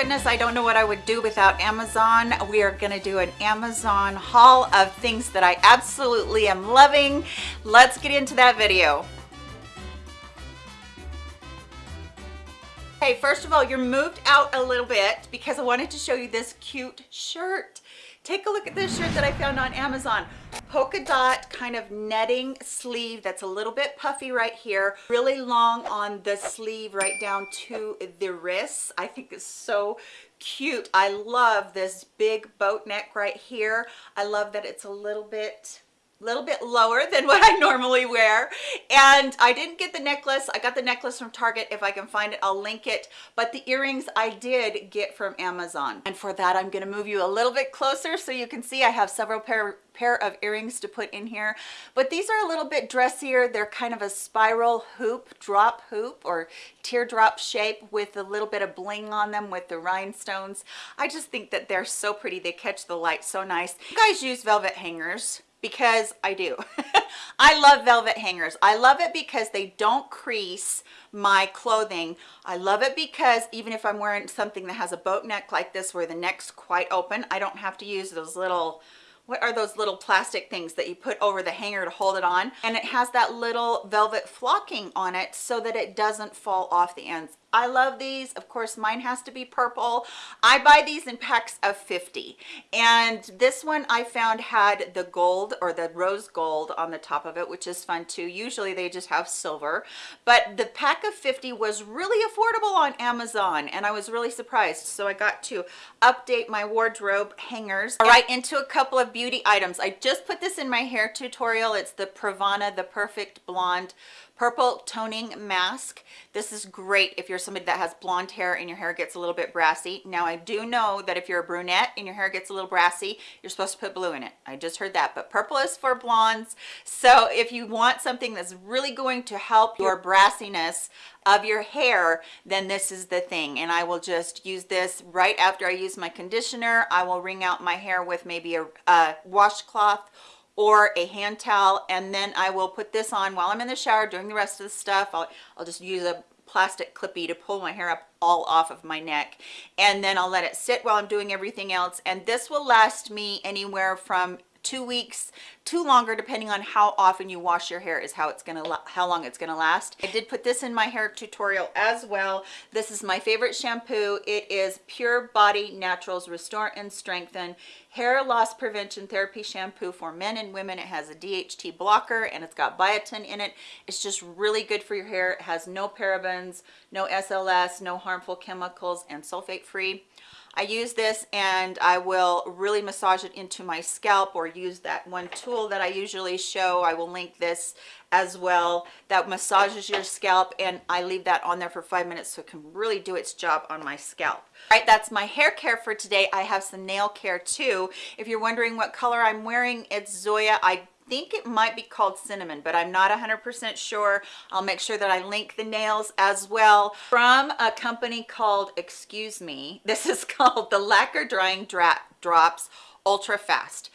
goodness i don't know what i would do without amazon. We are going to do an amazon haul of things that i absolutely am loving. Let's get into that video. Okay first of all you're moved out a little bit because i wanted to show you this cute shirt take a look at this shirt that I found on Amazon. Polka dot kind of netting sleeve that's a little bit puffy right here. Really long on the sleeve right down to the wrists. I think it's so cute. I love this big boat neck right here. I love that it's a little bit little bit lower than what I normally wear. And I didn't get the necklace. I got the necklace from Target if I can find it I'll link it. But the earrings I did get from Amazon. And for that I'm going to move you a little bit closer so you can see I have several pair pair of earrings to put in here. But these are a little bit dressier. They're kind of a spiral hoop drop hoop or teardrop shape with a little bit of bling on them with the rhinestones. I just think that they're so pretty. They catch the light so nice. You guys use velvet hangers because I do. I love velvet hangers. I love it because they don't crease my clothing. I love it because even if I'm wearing something that has a boat neck like this where the neck's quite open, I don't have to use those little what are those little plastic things that you put over the hanger to hold it on and it has that little velvet flocking on it so that it doesn't fall off the ends I love these. Of course, mine has to be purple. I buy these in packs of 50. And this one I found had the gold or the rose gold on the top of it, which is fun too. Usually they just have silver. But the pack of 50 was really affordable on Amazon and I was really surprised. So I got to update my wardrobe hangers All right, into a couple of beauty items. I just put this in my hair tutorial. It's the Pravana The Perfect Blonde purple toning mask. This is great if you're somebody that has blonde hair and your hair gets a little bit brassy. Now i do know that if you're a brunette and your hair gets a little brassy you're supposed to put blue in it. I just heard that but purple is for blondes. So if you want something that's really going to help your brassiness of your hair then this is the thing. And i will just use this right after i use my conditioner. I will wring out my hair with maybe a, a washcloth or a hand towel and then I will put this on while I'm in the shower doing the rest of the stuff. I'll, I'll just use a plastic clippy to pull my hair up all off of my neck and then I'll let it sit while I'm doing everything else and this will last me anywhere from two weeks two longer depending on how often you wash your hair is how it's gonna how long it's gonna last. I did put this in my hair tutorial as well. This is my favorite shampoo. It is pure body naturals restore and strengthen hair loss prevention therapy shampoo for men and women. It has a dht blocker and it's got biotin in it. It's just really good for your hair. It has no parabens no sls no harmful chemicals and sulfate free I use this and I will really massage it into my scalp or use that one tool that I usually show. I will link this as well that massages your scalp and I leave that on there for five minutes so it can really do its job on my scalp. All right, that's my hair care for today. I have some nail care too. If you're wondering what color I'm wearing, it's Zoya. I think it might be called cinnamon but i'm not 100 percent sure. I'll make sure that i link the nails as well. From a company called excuse me this is called the lacquer drying drops ultra fast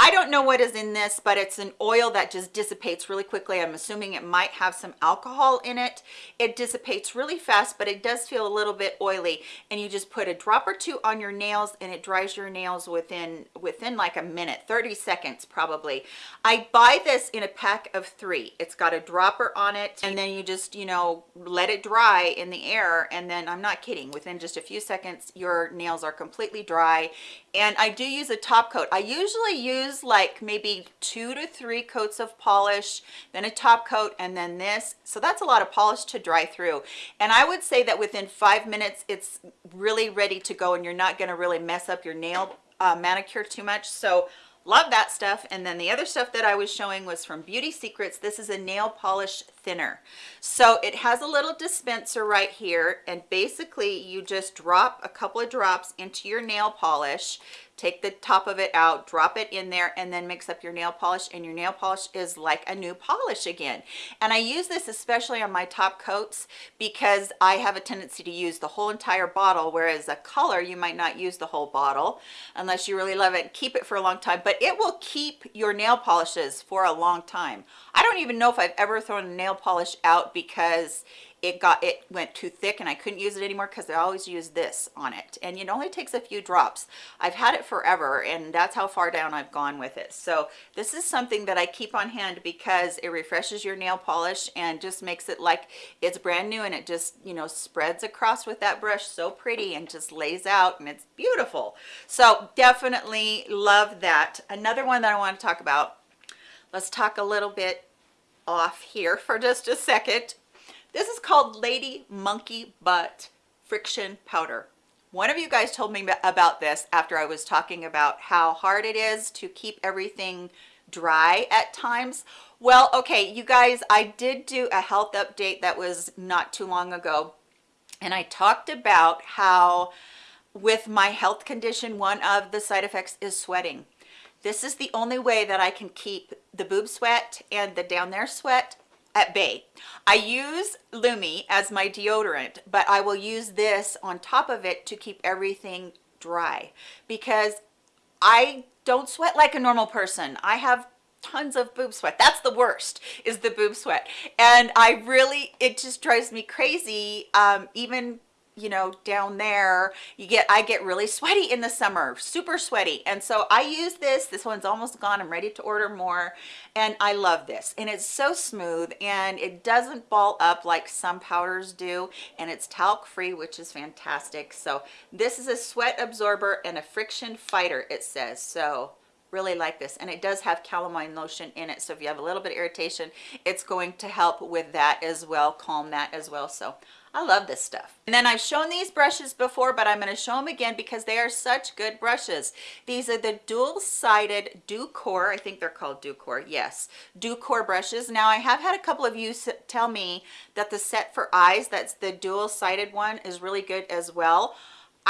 I don't know what is in this, but it's an oil that just dissipates really quickly. I'm assuming it might have some alcohol in it. It dissipates really fast, but it does feel a little bit oily. And you just put a drop or two on your nails and it dries your nails within, within like a minute, 30 seconds probably. I buy this in a pack of three. It's got a dropper on it and then you just, you know, let it dry in the air. And then I'm not kidding, within just a few seconds, your nails are completely dry. And I do use a top coat. I usually use like maybe two to three coats of polish then a top coat and then this. So that's a lot of polish to dry through. And i would say that within five minutes it's really ready to go and you're not going to really mess up your nail uh, manicure too much. So love that stuff. And then the other stuff that i was showing was from beauty secrets. This is a nail polish thinner. So it has a little dispenser right here. And basically you just drop a couple of drops into your nail polish take the top of it out drop it in there and then mix up your nail polish and your nail polish is like a new polish again. And i use this especially on my top coats because i have a tendency to use the whole entire bottle whereas a color you might not use the whole bottle unless you really love it keep it for a long time but it will keep your nail polishes for a long time. I don't even know if i've ever thrown a nail polish out because it got it went too thick and I couldn't use it anymore because I always use this on it. And it only takes a few drops. I've had it forever and that's how far down I've gone with it. So this is something that I keep on hand because it refreshes your nail polish and just makes it like it's brand new and it just you know spreads across with that brush so pretty and just lays out and it's beautiful. So definitely love that. Another one that I want to talk about. Let's talk a little bit off here for just a second this is called Lady Monkey Butt Friction Powder. One of you guys told me about this after I was talking about how hard it is to keep everything dry at times. Well, okay, you guys, I did do a health update that was not too long ago. And I talked about how with my health condition, one of the side effects is sweating. This is the only way that I can keep the boob sweat and the down there sweat at bay. I use Lumi as my deodorant, but I will use this on top of it to keep everything dry because I don't sweat like a normal person. I have tons of boob sweat. That's the worst is the boob sweat. And I really, it just drives me crazy. Um, even you know down there you get i get really sweaty in the summer super sweaty. And so i use this this one's almost gone i'm ready to order more and i love this. And it's so smooth and it doesn't ball up like some powders do and it's talc free which is fantastic. So this is a sweat absorber and a friction fighter it says. So really like this and it does have calamine lotion in it so if you have a little bit of irritation it's going to help with that as well calm that as well so I love this stuff. And then I've shown these brushes before, but I'm going to show them again because they are such good brushes. These are the dual-sided Ducor, I think they're called Ducor, yes, Ducor brushes. Now I have had a couple of you tell me that the set for eyes, that's the dual-sided one, is really good as well.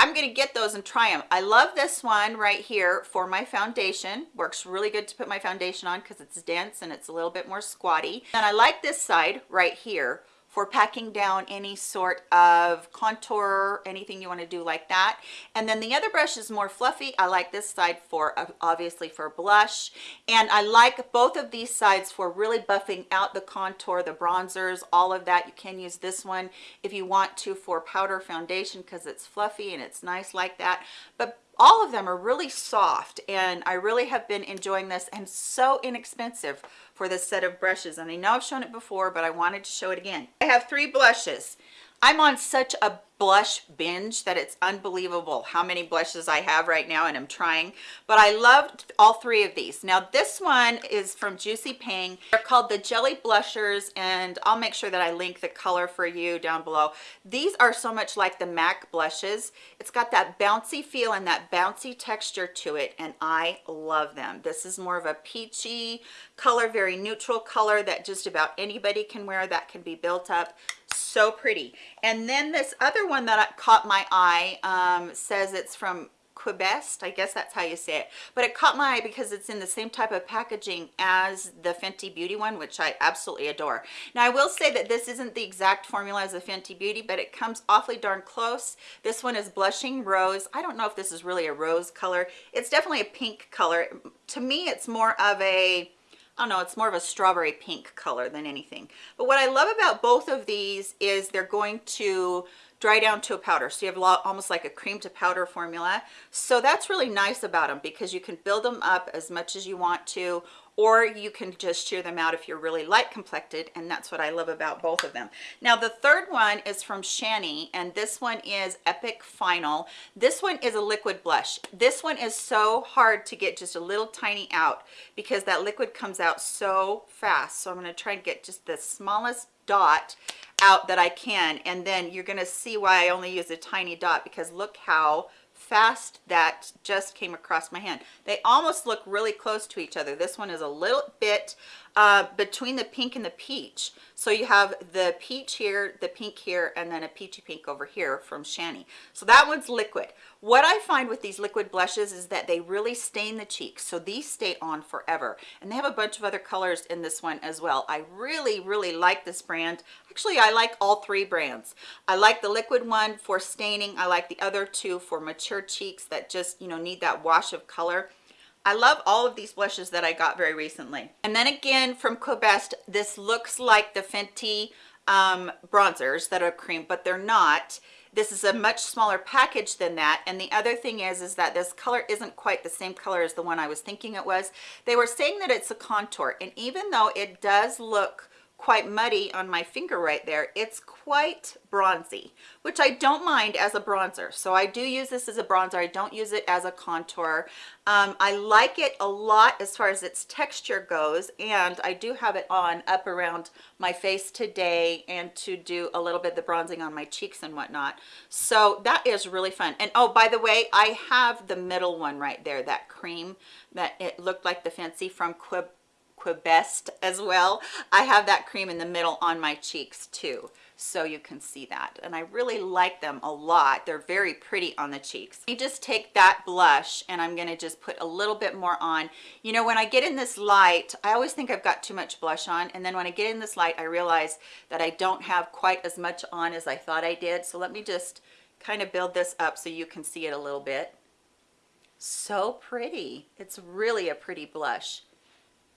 I'm to get those and try them. I love this one right here for my foundation. Works really good to put my foundation on because it's dense and it's a little bit more squatty. And I like this side right here for packing down any sort of contour anything you want to do like that. And then the other brush is more fluffy. I like this side for uh, obviously for blush. And i like both of these sides for really buffing out the contour the bronzers all of that. You can use this one if you want to for powder foundation because it's fluffy and it's nice like that. But all of them are really soft and I really have been enjoying this and so inexpensive for this set of brushes and I know I've shown it before but I wanted to show it again. I have three blushes I'm on such a blush binge that it's unbelievable how many blushes I have right now and I'm trying but I loved all three of these. Now this one is from Juicy Pang they're called the jelly blushers and I'll make sure that I link the color for you down below. These are so much like the MAC blushes. It's got that bouncy feel and that bouncy texture to it and I love them. This is more of a peachy color very neutral color that just about anybody can wear that can be built up so pretty and then this other one that caught my eye um, says it's from Quibest, I guess that's how you say it. But it caught my eye because it's in the same type of packaging as the Fenty Beauty one, which I absolutely adore. Now I will say that this isn't the exact formula as the Fenty Beauty, but it comes awfully darn close. This one is Blushing Rose. I don't know if this is really a rose color. It's definitely a pink color. To me, it's more of a Don't know, it's more of a strawberry pink color than anything. But what I love about both of these is they're going to dry down to a powder. So you have lot, almost like a cream to powder formula. So that's really nice about them because you can build them up as much as you want to or you can just shear them out if you're really light complected and that's what I love about both of them. Now the third one is from Shani and this one is Epic Final. This one is a liquid blush. This one is so hard to get just a little tiny out because that liquid comes out so fast. So I'm gonna try and get just the smallest dot out that I can and then you're gonna see why I only use a tiny dot because look how fast that just came across my hand. They almost look really close to each other. This one is a little bit uh, between the pink and the peach. So you have the peach here, the pink here, and then a peachy pink over here from Shani. So that one's liquid. What I find with these liquid blushes is that they really stain the cheeks. So these stay on forever. And they have a bunch of other colors in this one as well. I really, really like this brand. Actually, I like all three brands. I like the liquid one for staining. I like the other two for mature cheeks that just, you know, need that wash of color. I love all of these blushes that I got very recently. And then again from Quibest, this looks like the Fenty um, bronzers that are cream, but they're not. This is a much smaller package than that. And the other thing is, is that this color isn't quite the same color as the one I was thinking it was. They were saying that it's a contour. And even though it does look quite muddy on my finger right there. It's quite bronzy which i don't mind as a bronzer. So i do use this as a bronzer. I don't use it as a contour. Um, i like it a lot as far as its texture goes and i do have it on up around my face today and to do a little bit of the bronzing on my cheeks and whatnot. So that is really fun. And oh by the way i have the middle one right there that cream that it looked like the Fenty from quib Quibest as well. I have that cream in the middle on my cheeks too so you can see that. And I really like them a lot. They're very pretty on the cheeks. You just take that blush and I'm gonna just put a little bit more on. You know when I get in this light I always think I've got too much blush on and then when I get in this light I realize that I don't have quite as much on as I thought I did. So let me just kind of build this up so you can see it a little bit. So pretty. It's really a pretty blush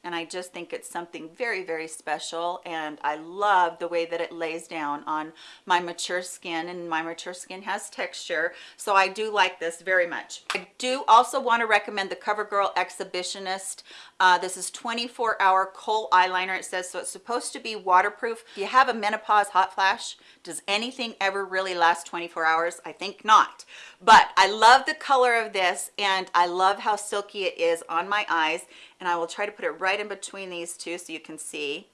and I just think it's something very very special and I love the way that it lays down on my mature skin and my mature skin has texture so I do like this very much. I do also want to recommend the CoverGirl Exhibitionist. Uh, this is 24 hour kohl eyeliner it says so it's supposed to be waterproof. If you have a menopause hot flash does anything ever really last 24 hours? I think not. But I love the color of this and I love how silky it is on my eyes and I will try to put it right in between these two so you can see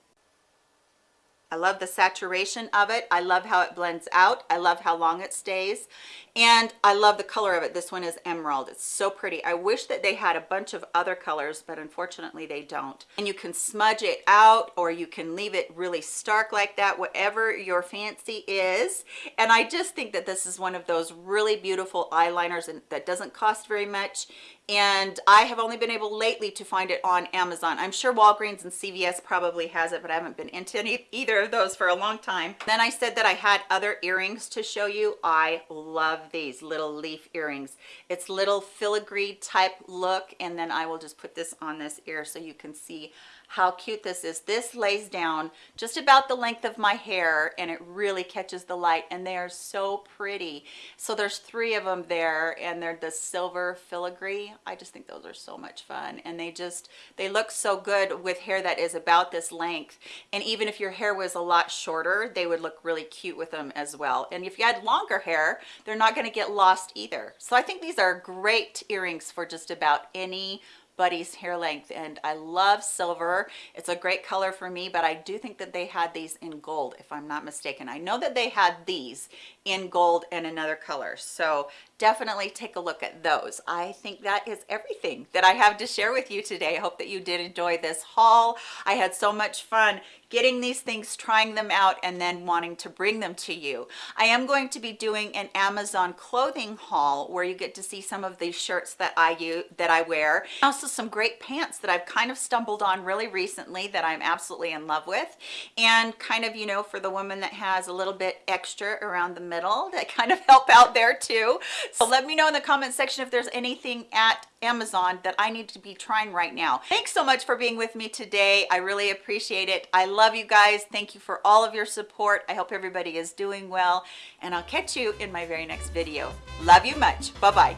I love the saturation of it. I love how it blends out. I love how long it stays. And I love the color of it. This one is emerald. It's so pretty. I wish that they had a bunch of other colors, but unfortunately they don't. And you can smudge it out or you can leave it really stark like that, whatever your fancy is. And I just think that this is one of those really beautiful eyeliners and that doesn't cost very much and I have only been able lately to find it on Amazon. I'm sure Walgreens and CVS probably has it, but I haven't been into any, either of those for a long time. Then I said that I had other earrings to show you. I love these little leaf earrings. It's little filigree type look, and then I will just put this on this ear so you can see how cute this is. This lays down just about the length of my hair and it really catches the light and they are so pretty. So there's three of them there and they're the silver filigree. I just think those are so much fun and they just, they look so good with hair that is about this length. And even if your hair was a lot shorter, they would look really cute with them as well. And if you had longer hair, they're not gonna get lost either. So I think these are great earrings for just about any buddy's hair length and I love silver. It's a great color for me, but I do think that they had these in gold if I'm not mistaken. I know that they had these in gold and another color. So definitely take a look at those. I think that is everything that I have to share with you today. I hope that you did enjoy this haul. I had so much fun getting these things, trying them out, and then wanting to bring them to you. I am going to be doing an Amazon clothing haul where you get to see some of these shirts that I use, that I wear. Some great pants that I've kind of stumbled on really recently that I'm absolutely in love with. And kind of, you know, for the woman that has a little bit extra around the middle that kind of help out there too. So let me know in the comment section if there's anything at Amazon that I need to be trying right now. Thanks so much for being with me today. I really appreciate it. I love you guys. Thank you for all of your support. I hope everybody is doing well and I'll catch you in my very next video. Love you much. Bye-bye.